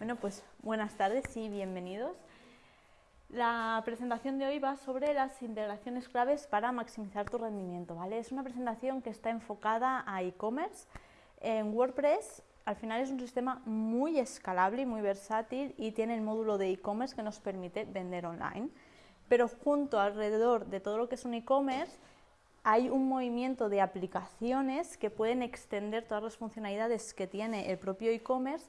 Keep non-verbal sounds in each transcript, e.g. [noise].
Bueno, pues buenas tardes y bienvenidos. La presentación de hoy va sobre las integraciones claves para maximizar tu rendimiento. ¿vale? Es una presentación que está enfocada a e-commerce. En WordPress al final es un sistema muy escalable y muy versátil y tiene el módulo de e-commerce que nos permite vender online. Pero junto alrededor de todo lo que es un e-commerce hay un movimiento de aplicaciones que pueden extender todas las funcionalidades que tiene el propio e-commerce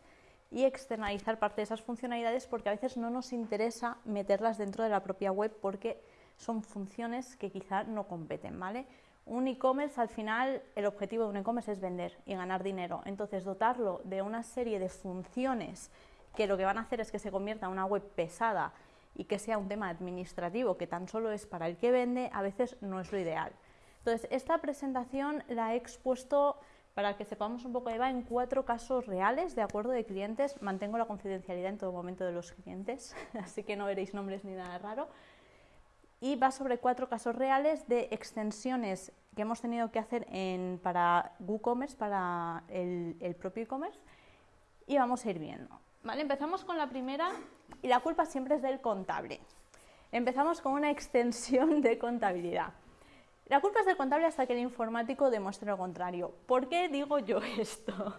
y externalizar parte de esas funcionalidades porque a veces no nos interesa meterlas dentro de la propia web porque son funciones que quizá no competen, ¿vale? Un e-commerce, al final, el objetivo de un e-commerce es vender y ganar dinero. Entonces, dotarlo de una serie de funciones que lo que van a hacer es que se convierta en una web pesada y que sea un tema administrativo que tan solo es para el que vende, a veces no es lo ideal. Entonces, esta presentación la he expuesto para que sepamos un poco va en cuatro casos reales de acuerdo de clientes. Mantengo la confidencialidad en todo momento de los clientes, [laughs] así que no veréis nombres ni nada raro. Y va sobre cuatro casos reales de extensiones que hemos tenido que hacer en, para WooCommerce, para el, el propio e-commerce, y vamos a ir viendo. ¿Vale? Empezamos con la primera y la culpa siempre es del contable. Empezamos con una extensión de contabilidad. La culpa es del contable hasta que el informático demuestre lo contrario. ¿Por qué digo yo [laughs] esto?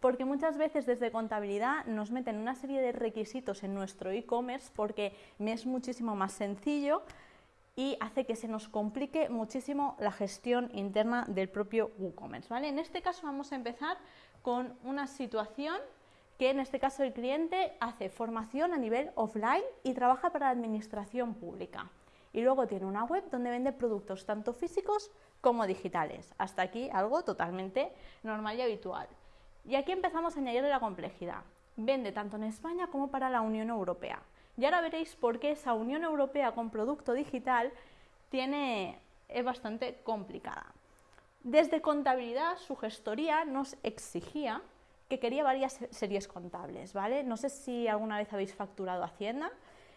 Porque muchas veces desde contabilidad nos meten una serie de requisitos en nuestro e-commerce porque me es muchísimo más sencillo y hace que se nos complique muchísimo la gestión interna del propio WooCommerce. ¿vale? En este caso vamos a empezar con una situación que en este caso el cliente hace formación a nivel offline y trabaja para la administración pública y luego tiene una web donde vende productos tanto físicos como digitales. Hasta aquí algo totalmente normal y habitual. Y aquí empezamos a añadirle la complejidad. Vende tanto en España como para la Unión Europea. Y ahora veréis por qué esa Unión Europea con producto digital tiene, es bastante complicada. Desde contabilidad, su gestoría nos exigía que quería varias series contables, ¿vale? No sé si alguna vez habéis facturado Hacienda,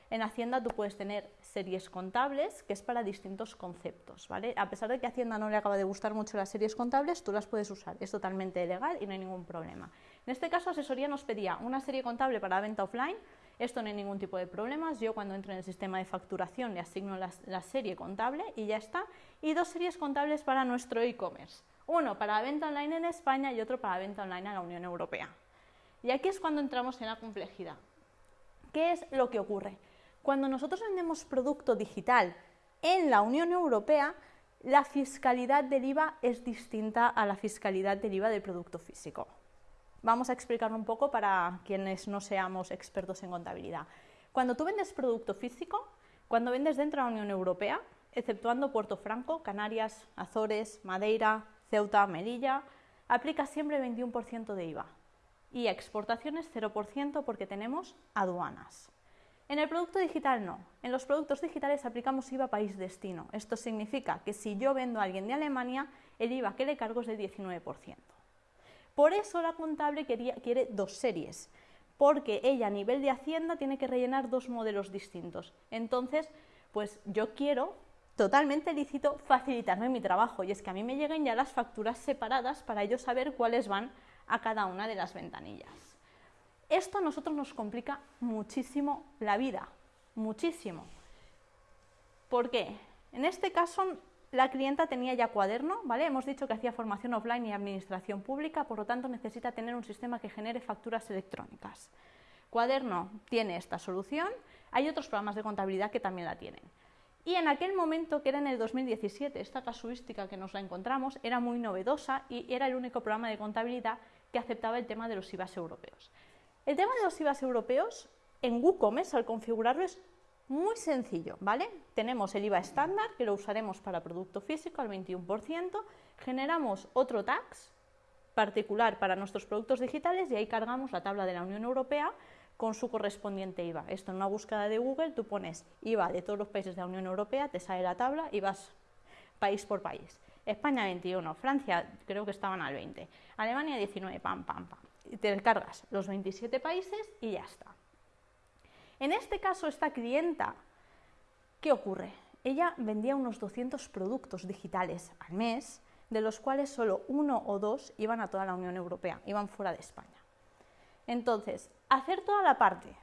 en Hacienda tú puedes tener series contables, que es para distintos conceptos, ¿vale? A pesar de que a Hacienda no le acaba de gustar mucho las series contables, tú las puedes usar, es totalmente legal y no hay ningún problema. En este caso, asesoría nos pedía una serie contable para venta offline, esto no hay ningún tipo de problemas, yo cuando entro en el sistema de facturación le asigno la, la serie contable y ya está, y dos series contables para nuestro e-commerce, uno para venta online en España y otro para venta online en la Unión Europea. Y aquí es cuando entramos en la complejidad. ¿Qué es lo que ocurre? Cuando nosotros vendemos producto digital en la Unión Europea, la fiscalidad del IVA es distinta a la fiscalidad del IVA del producto físico. Vamos a explicarlo un poco para quienes no seamos expertos en contabilidad. Cuando tú vendes producto físico, cuando vendes dentro de la Unión Europea, exceptuando Puerto Franco, Canarias, Azores, Madeira, Ceuta, Melilla, aplica siempre 21% de IVA. Y exportaciones 0% porque tenemos aduanas. En el producto digital no. En los productos digitales aplicamos IVA país destino. Esto significa que si yo vendo a alguien de Alemania, el IVA que le cargo es del 19%. Por eso la contable quiere dos series, porque ella a nivel de Hacienda tiene que rellenar dos modelos distintos. Entonces, pues yo quiero totalmente lícito facilitarme mi trabajo y es que a mí me lleguen ya las facturas separadas para yo saber cuáles van a cada una de las ventanillas. Esto a nosotros nos complica muchísimo la vida, muchísimo. ¿Por qué? En este caso, la clienta tenía ya cuaderno, ¿vale? Hemos dicho que hacía formación offline y administración pública, por lo tanto necesita tener un sistema que genere facturas electrónicas. Cuaderno tiene esta solución, hay otros programas de contabilidad que también la tienen. Y en aquel momento, que era en el 2017, esta casuística que nos la encontramos era muy novedosa y era el único programa de contabilidad que aceptaba el tema de los IVAs europeos. El tema de los IVAs europeos en WooCommerce al configurarlo es muy sencillo, ¿vale? Tenemos el IVA estándar que lo usaremos para producto físico al 21%, generamos otro tax particular para nuestros productos digitales y ahí cargamos la tabla de la Unión Europea con su correspondiente IVA. Esto en una búsqueda de Google tú pones IVA de todos los países de la Unión Europea, te sale la tabla y vas país por país. España 21, Francia creo que estaban al 20, Alemania 19, pam, pam, pam te cargas los 27 países y ya está. En este caso, esta clienta, ¿qué ocurre? Ella vendía unos 200 productos digitales al mes, de los cuales solo uno o dos iban a toda la Unión Europea, iban fuera de España. Entonces, Hacer toda la parte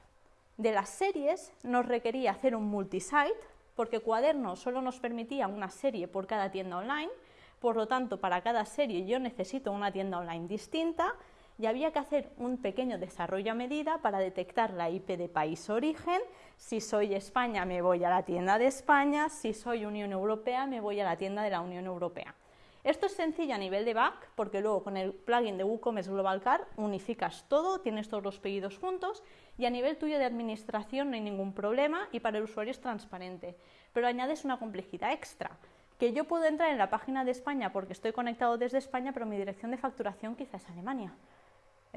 de las series nos requería hacer un multisite, porque Cuaderno solo nos permitía una serie por cada tienda online, por lo tanto, para cada serie yo necesito una tienda online distinta y había que hacer un pequeño desarrollo a medida para detectar la IP de país origen. Si soy España me voy a la tienda de España, si soy Unión Europea me voy a la tienda de la Unión Europea. Esto es sencillo a nivel de back, porque luego con el plugin de WooCommerce Global Car unificas todo, tienes todos los pedidos juntos y a nivel tuyo de administración no hay ningún problema y para el usuario es transparente. Pero añades una complejidad extra, que yo puedo entrar en la página de España porque estoy conectado desde España, pero mi dirección de facturación quizás es Alemania.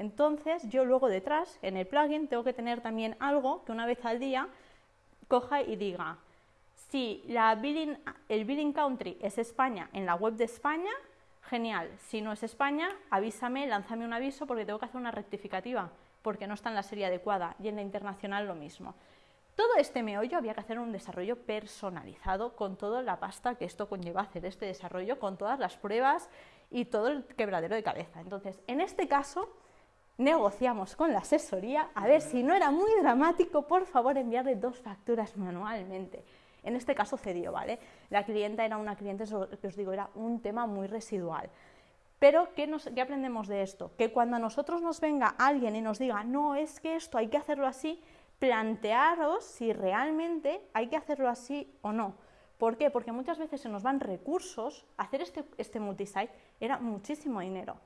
Entonces, yo luego detrás, en el plugin, tengo que tener también algo que una vez al día coja y diga, si la el billing country es España en la web de España, genial. Si no es España, avísame, lánzame un aviso porque tengo que hacer una rectificativa, porque no está en la serie adecuada, y en la internacional lo mismo. Todo este meollo había que hacer un desarrollo personalizado con toda la pasta que esto conlleva hacer este desarrollo, con todas las pruebas y todo el quebradero de cabeza. Entonces, en este caso, negociamos con la asesoría a ver si no era muy dramático, por favor enviarle dos facturas manualmente. En este caso cedió, ¿vale? La clienta era una cliente, que os digo, era un tema muy residual. Pero, ¿qué, ¿qué, aprendemos de esto? Que cuando a nosotros nos venga alguien y nos diga, no, es que esto hay que hacerlo así, plantearos si realmente hay que hacerlo así o no. ¿Por qué? Porque muchas veces se nos van recursos, hacer este, este multisite era muchísimo dinero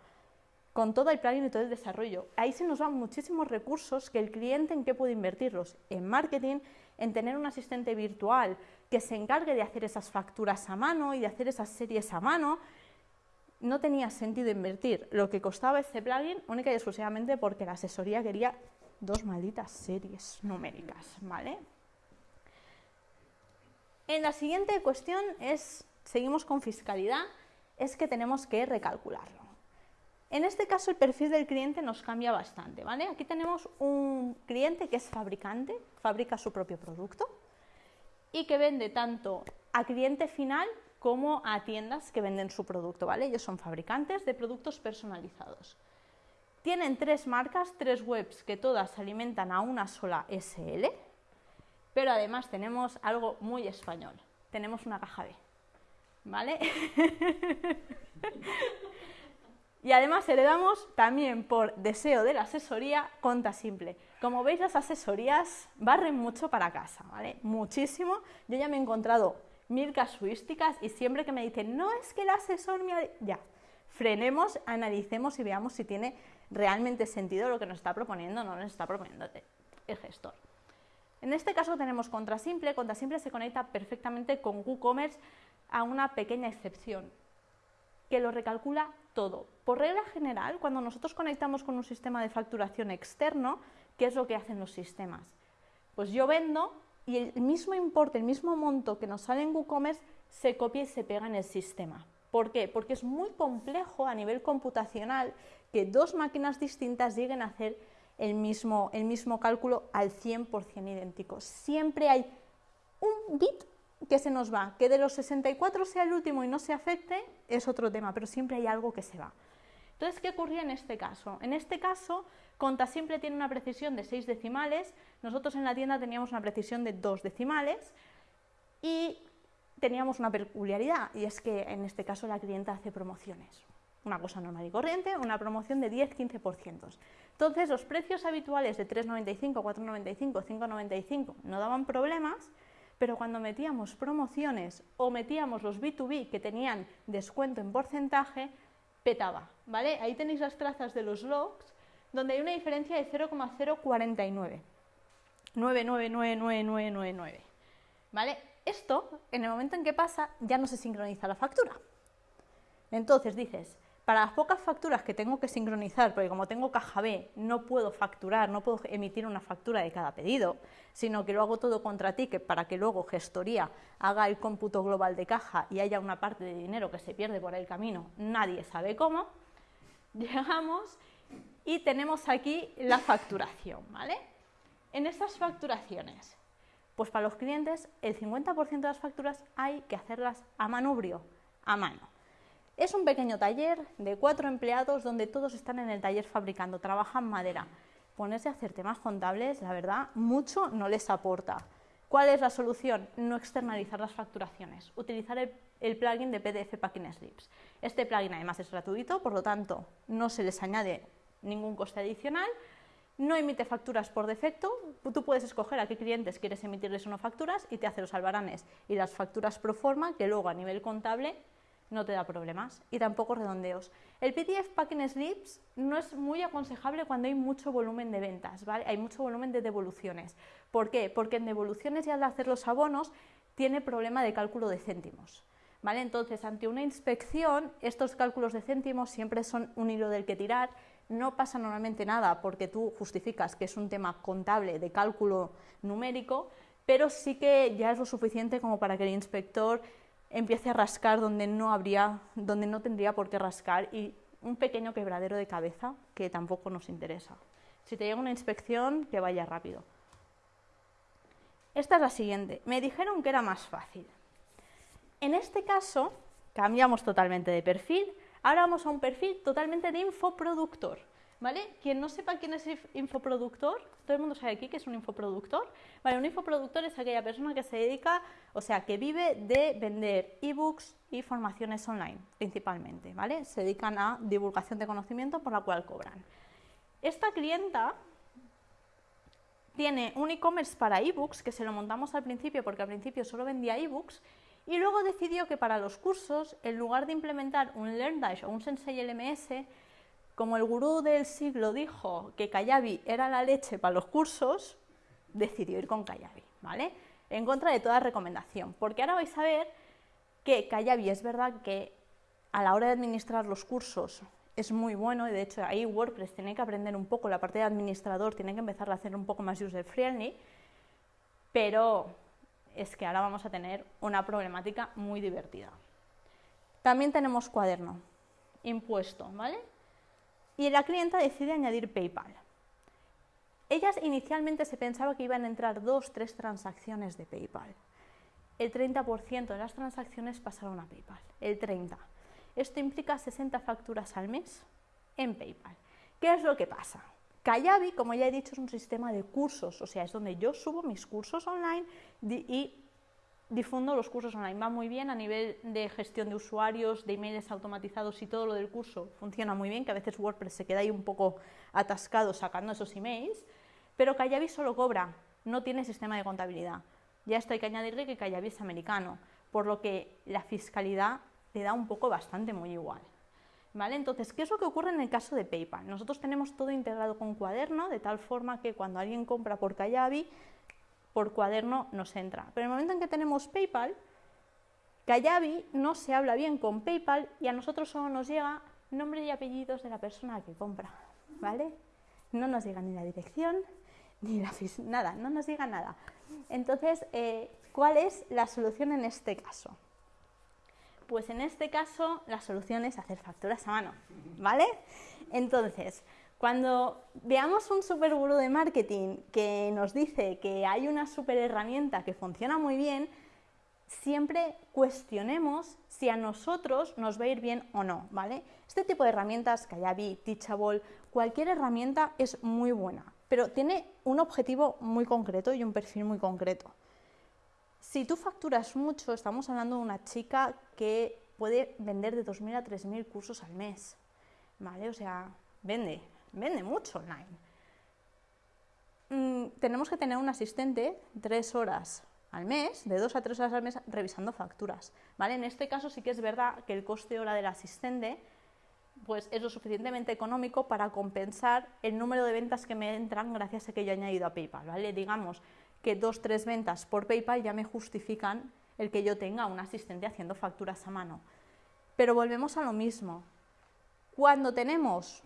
con todo el plugin y todo el desarrollo. Ahí se nos van muchísimos recursos que el cliente en qué puede invertirlos, en marketing, en tener un asistente virtual que se encargue de hacer esas facturas a mano y de hacer esas series a mano. No tenía sentido invertir lo que costaba este plugin única y exclusivamente porque la asesoría quería dos malditas series numéricas, ¿vale? En la siguiente cuestión es, seguimos con fiscalidad, es que tenemos que recalcularlo. En este caso el perfil del cliente nos cambia bastante, ¿vale? Aquí tenemos un cliente que es fabricante, fabrica su propio producto y que vende tanto a cliente final como a tiendas que venden su producto, ¿vale? Ellos son fabricantes de productos personalizados. Tienen tres marcas, tres webs que todas alimentan a una sola SL, pero además tenemos algo muy español. Tenemos una caja B, ¿vale? [laughs] Y además heredamos también por deseo de la asesoría conta simple. Como veis, las asesorías barren mucho para casa, ¿vale? Muchísimo. Yo ya me he encontrado mil casuísticas y siempre que me dicen, no es que el asesor me... Ya, frenemos, analicemos y veamos si tiene realmente sentido lo que nos está proponiendo o no nos está proponiendo el gestor. En este caso tenemos Contrasimple. Contrasimple se conecta perfectamente con WooCommerce a una pequeña excepción, que lo recalcula todo. Por regla general, cuando nosotros conectamos con un sistema de facturación externo, ¿qué es lo que hacen los sistemas? Pues yo vendo y el mismo importe, el mismo monto que nos sale en WooCommerce se copia y se pega en el sistema. ¿Por qué? Porque es muy complejo a nivel computacional que dos máquinas distintas lleguen a hacer el mismo, el mismo cálculo al 100% idéntico. Siempre hay un bit que se nos va. Que de los 64 sea el último y no se afecte es otro tema, pero siempre hay algo que se va. Entonces, ¿qué ocurría en este caso? En este caso, Conta Simple tiene una precisión de 6 decimales, nosotros en la tienda teníamos una precisión de 2 decimales y teníamos una peculiaridad, y es que en este caso la clienta hace promociones. Una cosa normal y corriente, una promoción de 10-15%. Entonces, los precios habituales de 3,95, 4,95, 5,95 no daban problemas, pero cuando metíamos promociones o metíamos los B2B que tenían descuento en porcentaje, petaba, ¿vale? Ahí tenéis las trazas de los logs, donde hay una diferencia de 0,049. 999999, ¿vale? Esto, en el momento en que pasa, ya no se sincroniza la factura. Entonces dices, para las pocas facturas que tengo que sincronizar, porque como tengo caja B, no puedo facturar, no puedo emitir una factura de cada pedido, sino que lo hago todo contra ti, que para que luego gestoría haga el cómputo global de caja y haya una parte de dinero que se pierde por el camino, nadie sabe cómo, [laughs] llegamos y tenemos aquí la facturación, ¿vale? En estas facturaciones, pues para los clientes el 50% de las facturas hay que hacerlas a manubrio, a mano. Es un pequeño taller de cuatro empleados donde todos están en el taller fabricando, trabajan madera. ponerse a hacer temas contables, la verdad, mucho no les aporta. ¿Cuál es la solución? No externalizar las facturaciones, utilizar el, plugin de PDF Packing Slips. Este plugin además es gratuito, por lo tanto no se les añade ningún coste adicional, no emite facturas por defecto, tú puedes escoger a qué clientes quieres emitirles o no facturas y te hace los albaranes y las facturas pro forma que luego a nivel contable no te da problemas y tampoco redondeos. El PDF Packing Slips no es muy aconsejable cuando hay mucho volumen de ventas, ¿vale? Hay mucho volumen de devoluciones. ¿Por qué? Porque en devoluciones y al hacer los abonos tiene problema de cálculo de céntimos. ¿Vale? Entonces, ante una inspección, estos cálculos de céntimos siempre son un hilo del que tirar. No pasa normalmente nada porque tú justificas que es un tema contable de cálculo numérico, pero sí que ya es lo suficiente como para que el inspector empiece a rascar donde no habría, donde no tendría por qué rascar y un pequeño quebradero de cabeza que tampoco nos interesa. Si te llega una inspección, que vaya rápido. Esta es la siguiente. Me dijeron que era más fácil. En este caso, cambiamos totalmente de perfil. Ahora vamos a un perfil totalmente de infoproductor. ¿Vale? Quien no sepa quién es infoproductor, todo el mundo sabe aquí que es un infoproductor. Un infoproductor es aquella persona que se dedica, o sea, que vive de vender ebooks y formaciones online, principalmente, ¿vale? Se dedican a divulgación de conocimiento por la cual cobran. Esta clienta tiene un e-commerce para ebooks, que se lo montamos al principio porque al principio solo vendía ebooks, y luego decidió que para los cursos, en lugar de implementar un LearnDash o un Sensei LMS, como el gurú del siglo dijo que Kayabi era la leche para los cursos, decidió ir con Kayabi, ¿vale? En contra de toda recomendación, porque ahora vais a ver que Kayabi es verdad que a la hora de administrar los cursos es muy bueno y de hecho ahí WordPress tiene que aprender un poco la parte de administrador, tiene que empezar a hacer un poco más user friendly, pero es que ahora vamos a tener una problemática muy divertida. También tenemos cuaderno, impuesto, ¿vale? Y la clienta decide añadir PayPal. Ellas inicialmente se pensaba que iban a entrar dos, tres transacciones de PayPal. El 30% de las transacciones pasaron a PayPal, el 30%. Esto implica 60 facturas al mes en PayPal. ¿Qué es lo que pasa? Kayabi, como ya he dicho, es un sistema de cursos, o sea, es donde yo subo mis cursos online y difundo los cursos online. Va muy bien a nivel de gestión de usuarios, de emails automatizados y todo lo del curso funciona muy bien, que a veces WordPress se queda ahí un poco atascado sacando esos emails, pero Kayabi solo cobra, no tiene sistema de contabilidad. Ya esto hay que añadirle que Kayabi es americano, por lo que la fiscalidad le da un poco bastante muy igual. ¿Vale? Entonces, ¿qué es lo que ocurre en el caso de PayPal? Nosotros tenemos todo integrado con cuaderno, de tal forma que cuando alguien compra por Kayabi, por cuaderno nos entra. Pero en el momento en que tenemos PayPal, Kayabi no se habla bien con PayPal y a nosotros solo nos llega nombre y apellidos de la persona que compra, ¿vale? No nos llega ni la dirección, ni la nada, no nos llega nada. Entonces, eh, ¿cuál es la solución en este caso? Pues en este caso la solución es hacer facturas a mano, ¿vale? Entonces, cuando veamos un super gurú de marketing que nos dice que hay una super herramienta que funciona muy bien, siempre cuestionemos si a nosotros nos va a ir bien o no, ¿vale? Este tipo de herramientas, Kayabi, Teachable, cualquier herramienta es muy buena, pero tiene un objetivo muy concreto y un perfil muy concreto. Si tú facturas mucho, estamos hablando de una chica que puede vender de 2.000 a 3.000 cursos al mes, ¿vale? O sea, vende, vende mucho online. Mm, tenemos que tener un asistente tres horas al mes, de dos a tres horas al mes, revisando facturas. ¿vale? En este caso sí que es verdad que el coste hora del asistente pues es lo suficientemente económico para compensar el número de ventas que me entran gracias a que yo he añadido a PayPal. ¿vale? Digamos que dos, tres ventas por PayPal ya me justifican el que yo tenga un asistente haciendo facturas a mano. Pero volvemos a lo mismo. Cuando tenemos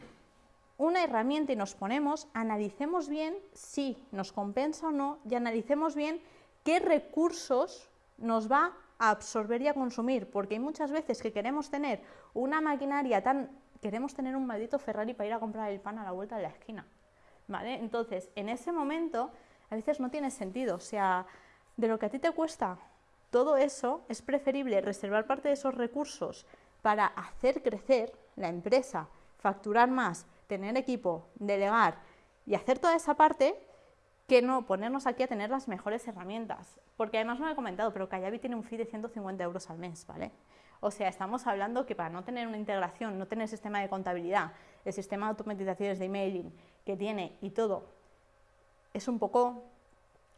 una herramienta y nos ponemos, analicemos bien si nos compensa o no y analicemos bien qué recursos nos va a absorber y a consumir, porque hay muchas veces que queremos tener una maquinaria tan... queremos tener un maldito Ferrari para ir a comprar el pan a la vuelta de la esquina, ¿vale? Entonces, en ese momento, a veces no tiene sentido, o sea, de lo que a ti te cuesta todo eso, es preferible reservar parte de esos recursos para hacer crecer la empresa, facturar más, tener equipo, delegar y hacer toda esa parte que no ponernos aquí a tener las mejores herramientas. Porque además no lo he comentado, pero Kayabi tiene un fee de 150 euros al mes, ¿vale? O sea, estamos hablando que para no tener una integración, no tener sistema de contabilidad, el sistema de automatizaciones de emailing que tiene y todo, es un poco,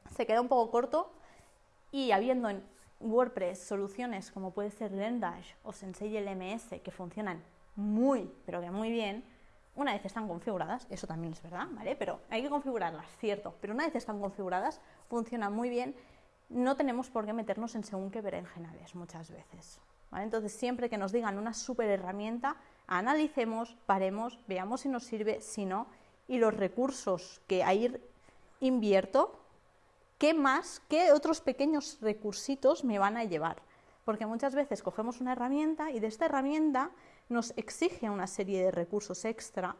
se queda un poco corto y habiendo en WordPress soluciones como puede ser Lendash o Sensei LMS que funcionan muy, pero que muy bien, una vez están configuradas, eso también es verdad, ¿vale? Pero hay que configurarlas, cierto, pero una vez están configuradas, funcionan muy bien, no tenemos por qué meternos en según qué berenjenales muchas veces. Entonces, siempre que nos digan una super herramienta, analicemos, paremos, veamos si nos sirve, si no, y los recursos que ahí invierto, ¿qué más, qué otros pequeños recursitos me van a llevar? Porque muchas veces cogemos una herramienta y de esta herramienta nos exige una serie de recursos extra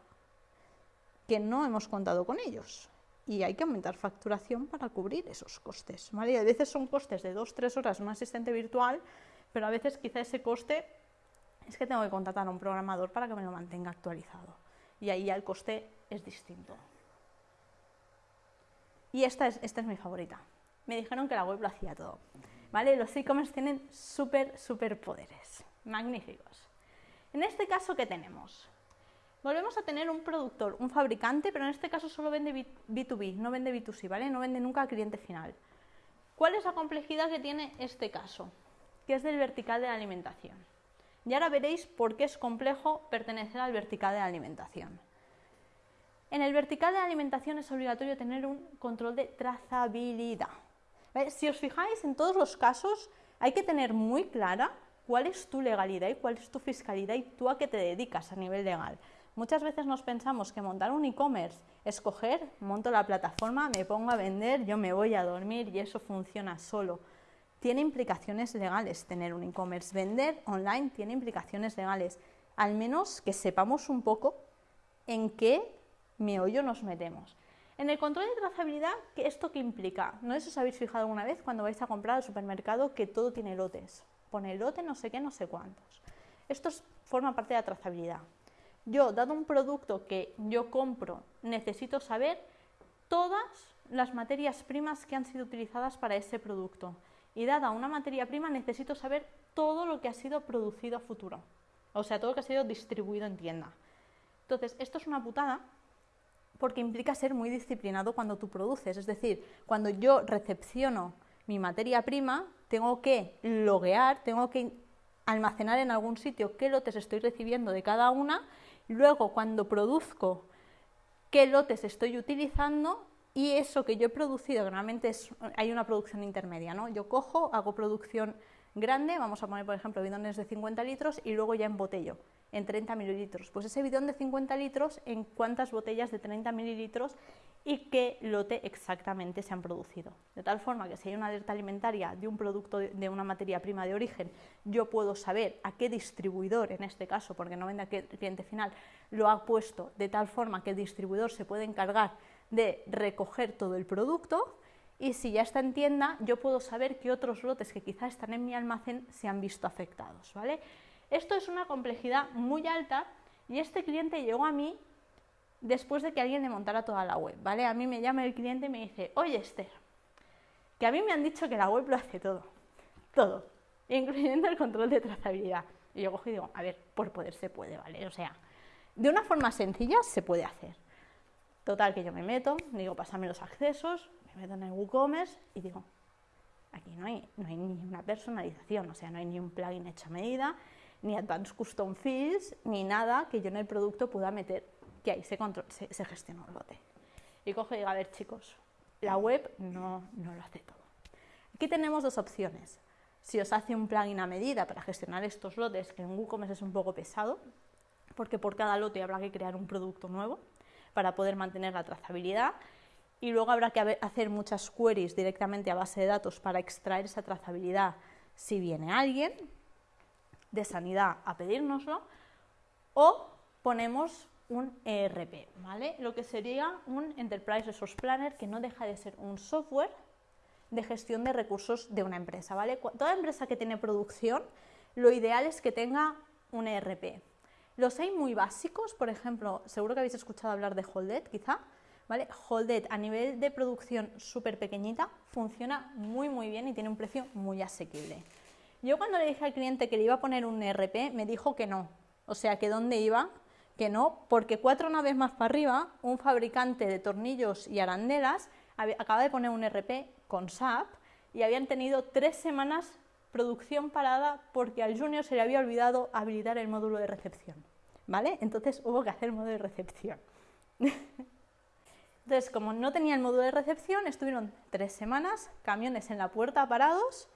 que no hemos contado con ellos. Y hay que aumentar facturación para cubrir esos costes. ¿vale? a veces son costes de 2-3 horas un asistente virtual pero a veces quizá ese coste es que tengo que contratar a un programador para que me lo mantenga actualizado. Y ahí ya el coste es distinto. Y esta es, esta es mi favorita. Me dijeron que la web lo hacía todo. ¿Vale? Los e-commerce tienen súper, súper poderes. Magníficos. En este caso, ¿qué tenemos? Volvemos a tener un productor, un fabricante, pero en este caso solo vende B2B, no vende B2C, ¿vale? No vende nunca al cliente final. ¿Cuál es la complejidad que tiene este caso? que es del vertical de la alimentación. Y ahora veréis por qué es complejo pertenecer al vertical de la alimentación. En el vertical de la alimentación es obligatorio tener un control de trazabilidad. Si os fijáis, en todos los casos hay que tener muy clara cuál es tu legalidad y cuál es tu fiscalidad y tú a qué te dedicas a nivel legal. Muchas veces nos pensamos que montar un e-commerce es coger, monto la plataforma, me pongo a vender, yo me voy a dormir y eso funciona solo tiene implicaciones legales tener un e-commerce. Vender online tiene implicaciones legales. Al menos que sepamos un poco en qué meollo nos metemos. En el control de trazabilidad, ¿qué ¿esto qué implica? No sé si os habéis fijado alguna vez cuando vais a comprar al supermercado que todo tiene lotes. Pone lote no sé qué, no sé cuántos. Esto forma parte de la trazabilidad. Yo, dado un producto que yo compro, necesito saber todas las materias primas que han sido utilizadas para ese producto y dada una materia prima necesito saber todo lo que ha sido producido a futuro, o sea, todo lo que ha sido distribuido en tienda. Entonces, esto es una putada porque implica ser muy disciplinado cuando tú produces, es decir, cuando yo recepciono mi materia prima, tengo que loguear, tengo que almacenar en algún sitio qué lotes estoy recibiendo de cada una, luego cuando produzco qué lotes estoy utilizando y eso que yo he producido, normalmente es, hay una producción intermedia, ¿no? Yo cojo, hago producción grande, vamos a poner por ejemplo bidones de 50 litros y luego ya embotello en 30 mililitros. Pues ese bidón de 50 litros, en cuántas botellas de 30 mililitros y qué lote exactamente se han producido. De tal forma que si hay una alerta alimentaria de un producto de una materia prima de origen, yo puedo saber a qué distribuidor, en este caso, porque no vende a qué cliente final, lo ha puesto de tal forma que el distribuidor se puede encargar de recoger todo el producto y si ya está en tienda, yo puedo saber qué otros lotes que quizás están en mi almacén se han visto afectados. ¿vale? Esto es una complejidad muy alta y este cliente llegó a mí después de que alguien le montara toda la web. ¿vale? A mí me llama el cliente y me dice, oye Esther, que a mí me han dicho que la web lo hace todo, todo, incluyendo el control de trazabilidad. Y yo cojo y digo, a ver, por poder se puede, ¿vale? O sea, de una forma sencilla se puede hacer. Total, que yo me meto, digo, pásame los accesos, me meto en el WooCommerce y digo, aquí no hay, no hay ni una personalización, o sea, no hay ni un plugin hecho a medida, ni Advanced Custom Fields, ni nada que yo en el producto pueda meter, que ahí se, se, se gestiona el lote. Y cojo y digo, a ver chicos, la web no, no lo hace todo. Aquí tenemos dos opciones. Si os hace un plugin a medida para gestionar estos lotes, que en WooCommerce es un poco pesado, porque por cada lote habrá que crear un producto nuevo, para poder mantener la trazabilidad. Y luego habrá que hacer muchas queries directamente a base de datos para extraer esa trazabilidad si viene alguien de sanidad a pedírnoslo o ponemos un ERP, ¿vale? Lo que sería un Enterprise Resource Planner que no deja de ser un software de gestión de recursos de una empresa, ¿vale? Toda empresa que tiene producción, lo ideal es que tenga un ERP. Los hay muy básicos, por ejemplo, seguro que habéis escuchado hablar de Holded, quizá. ¿vale? Holded a nivel de producción súper pequeñita funciona muy muy bien y tiene un precio muy asequible. Yo cuando le dije al cliente que le iba a poner un ERP me dijo que no, o sea que dónde iba, que no, porque cuatro naves más para arriba, un fabricante de tornillos y arandelas acaba de poner un ERP con SAP y habían tenido tres semanas producción parada porque al junior se le había olvidado habilitar el módulo de recepción. ¿Vale? Entonces hubo que hacer el módulo de recepción. [laughs] Entonces, como no tenía el módulo de recepción, estuvieron tres semanas, camiones en la puerta parados,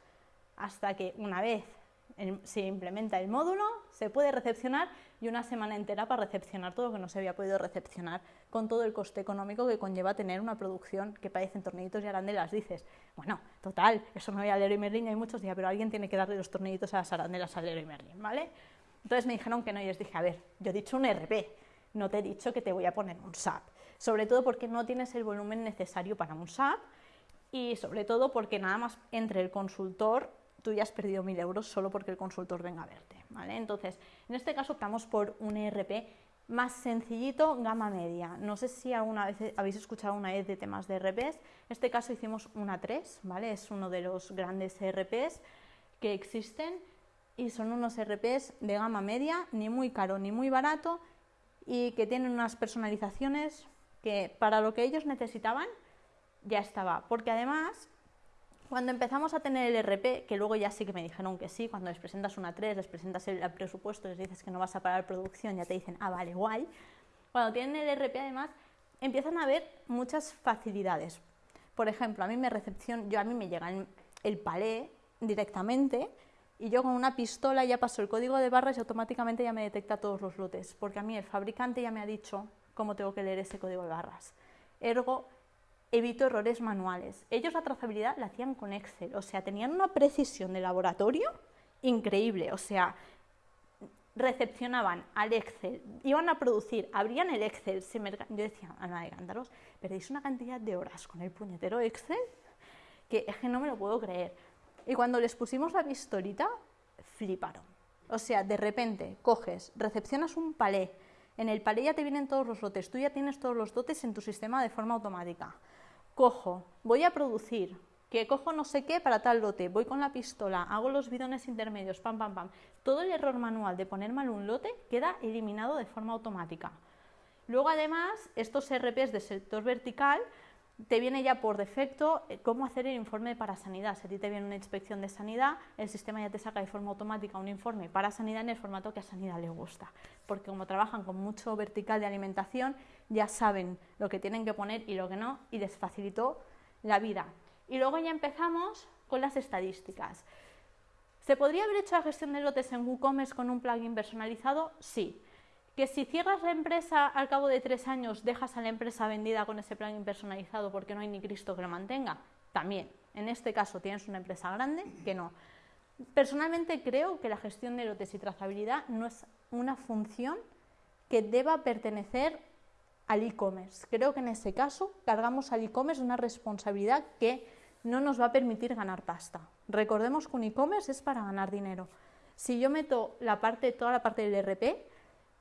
hasta que una vez se implementa el módulo, se puede recepcionar y una semana entera para recepcionar todo lo que no se había podido recepcionar, con todo el coste económico que conlleva tener una producción que parecen tornillitos y arandelas. Dices, bueno, total, eso me voy a Merlin y hay muchos días, pero alguien tiene que darle los tornillitos a las arandelas a Leroy Merlin, ¿vale? Entonces me dijeron que no y les dije, a ver, yo he dicho un RP, no te he dicho que te voy a poner un SAP, sobre todo porque no tienes el volumen necesario para un SAP y sobre todo porque nada más entre el consultor tú ya has perdido mil euros solo porque el consultor venga a verte. ¿vale? Entonces, en este caso optamos por un ERP más sencillito, gama media. No sé si alguna vez habéis escuchado una vez de temas de ERPs. En este caso hicimos una 3, ¿vale? Es uno de los grandes ERPs que existen y son unos ERPs de gama media, ni muy caro ni muy barato y que tienen unas personalizaciones que para lo que ellos necesitaban ya estaba. Porque además cuando empezamos a tener el RP, que luego ya sí que me dijeron que sí, cuando les presentas una 3, les presentas el, presupuesto, les dices que no vas a parar producción, ya te dicen, ah, vale, guay. Cuando tienen el RP, además, empiezan a haber muchas facilidades. Por ejemplo, a mí me recepción, yo a mí me llega el, palé directamente y yo con una pistola ya paso el código de barras y automáticamente ya me detecta todos los lotes, porque a mí el fabricante ya me ha dicho cómo tengo que leer ese código de barras. Ergo, evito errores manuales. Ellos la trazabilidad la hacían con Excel, o sea, tenían una precisión de laboratorio increíble, o sea, recepcionaban al Excel, iban a producir, abrían el Excel, se me... yo decía, Ana de Cántaros, perdéis una cantidad de horas con el puñetero Excel que es que no me lo puedo creer. Y cuando les pusimos la pistolita, fliparon. O sea, de repente coges, recepcionas un palé, en el palé ya te vienen todos los lotes, tú ya tienes todos los dotes en tu sistema de forma automática cojo, voy a producir, que cojo no sé qué para tal lote, voy con la pistola, hago los bidones intermedios, pam, pam, pam. Todo el error manual de poner mal un lote queda eliminado de forma automática. Luego, además, estos RPs de sector vertical te viene ya por defecto eh, cómo hacer el informe para sanidad. Si a ti te viene una inspección de sanidad, el sistema ya te saca de forma automática un informe para sanidad en el formato que a sanidad le gusta. Porque como trabajan con mucho vertical de alimentación, ya saben lo que tienen que poner y lo que no, y les facilitó la vida. Y luego ya empezamos con las estadísticas. ¿Se podría haber hecho la gestión de lotes en WooCommerce con un plugin personalizado? Sí. Que si cierras la empresa al cabo de tres años dejas a la empresa vendida con ese plugin personalizado porque no hay ni Cristo que lo mantenga, también. En este caso tienes una empresa grande que no. Personalmente creo que la gestión de lotes y trazabilidad no es una función que deba pertenecer al e-commerce. Creo que en ese caso cargamos al e-commerce una responsabilidad que no nos va a permitir ganar pasta. Recordemos que un e-commerce es para ganar dinero. Si yo meto la parte, toda la parte del RP,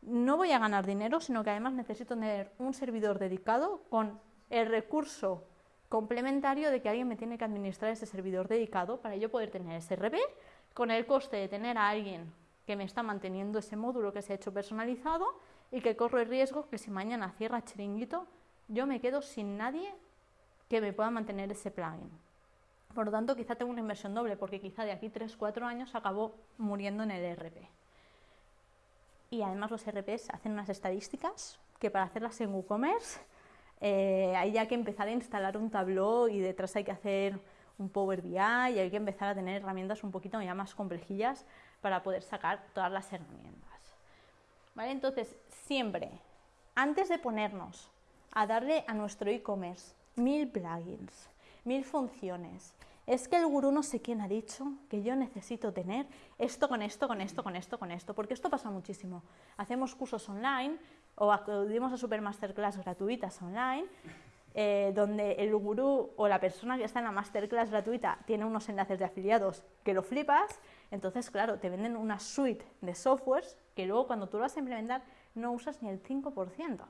no voy a ganar dinero, sino que además necesito tener un servidor dedicado con el recurso complementario de que alguien me tiene que administrar ese servidor dedicado para yo poder tener ese RP con el coste de tener a alguien que me está manteniendo ese módulo que se ha hecho personalizado y que corro el riesgo que si mañana cierra chiringuito, yo me quedo sin nadie que me pueda mantener ese plugin. Por lo tanto, quizá tengo una inversión doble, porque quizá de aquí 3-4 años acabo muriendo en el RP y además los RPs hacen unas estadísticas que para hacerlas en WooCommerce eh, hay ya que empezar a instalar un Tableau y detrás hay que hacer un Power BI y hay que empezar a tener herramientas un poquito ya más complejillas para poder sacar todas las herramientas. ¿Vale? Entonces, siempre, antes de ponernos a darle a nuestro e-commerce mil plugins, mil funciones, es que el gurú no sé quién ha dicho que yo necesito tener esto con esto, con esto, con esto, con esto, porque esto pasa muchísimo. Hacemos cursos online o acudimos a super masterclass gratuitas online, eh, donde el gurú o la persona que está en la masterclass gratuita tiene unos enlaces de afiliados que lo flipas, entonces, claro, te venden una suite de softwares que luego cuando tú lo vas a implementar no usas ni el 5%.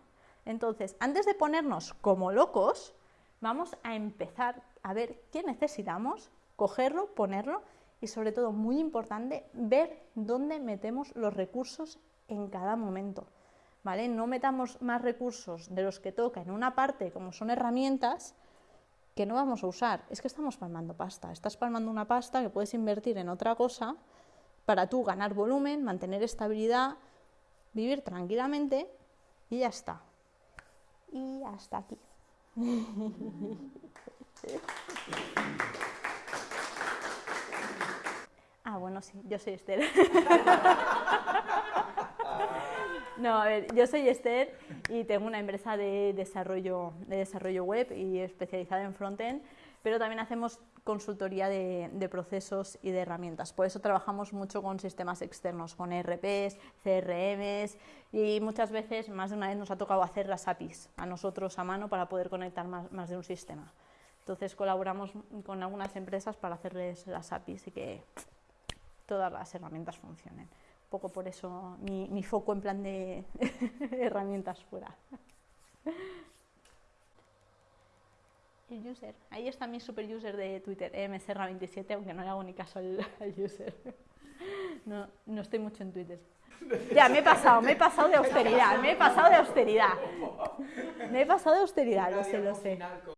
Entonces, antes de ponernos como locos, vamos a empezar a ver qué necesitamos, cogerlo, ponerlo y sobre todo, muy importante, ver dónde metemos los recursos en cada momento. ¿Vale? No metamos más recursos de los que toca en una parte, como son herramientas, que no vamos a usar. Es que estamos palmando pasta. Estás palmando una pasta que puedes invertir en otra cosa para tú ganar volumen, mantener estabilidad, vivir tranquilamente y ya está. Y hasta aquí. [laughs] ah, bueno, sí, yo soy Esther. [laughs] No, a ver, yo soy Esther y tengo una empresa de desarrollo, de desarrollo web y especializada en frontend, pero también hacemos consultoría de, de, procesos y de herramientas. Por eso trabajamos mucho con sistemas externos, con ERPs, CRMs y muchas veces, más de una vez, nos ha tocado hacer las APIs a nosotros a mano para poder conectar más, más de un sistema. Entonces colaboramos con algunas empresas para hacerles las APIs y que todas las herramientas funcionen poco por eso mi, mi foco en plan de [laughs] herramientas fuera. El user. Ahí está mi super user de Twitter, mserra27, aunque no le hago ni caso al, [laughs] al, user. No, no estoy mucho en Twitter. Ya, me he pasado, me he pasado de austeridad, me he pasado de austeridad. Me he pasado de austeridad, lo sé, lo sé.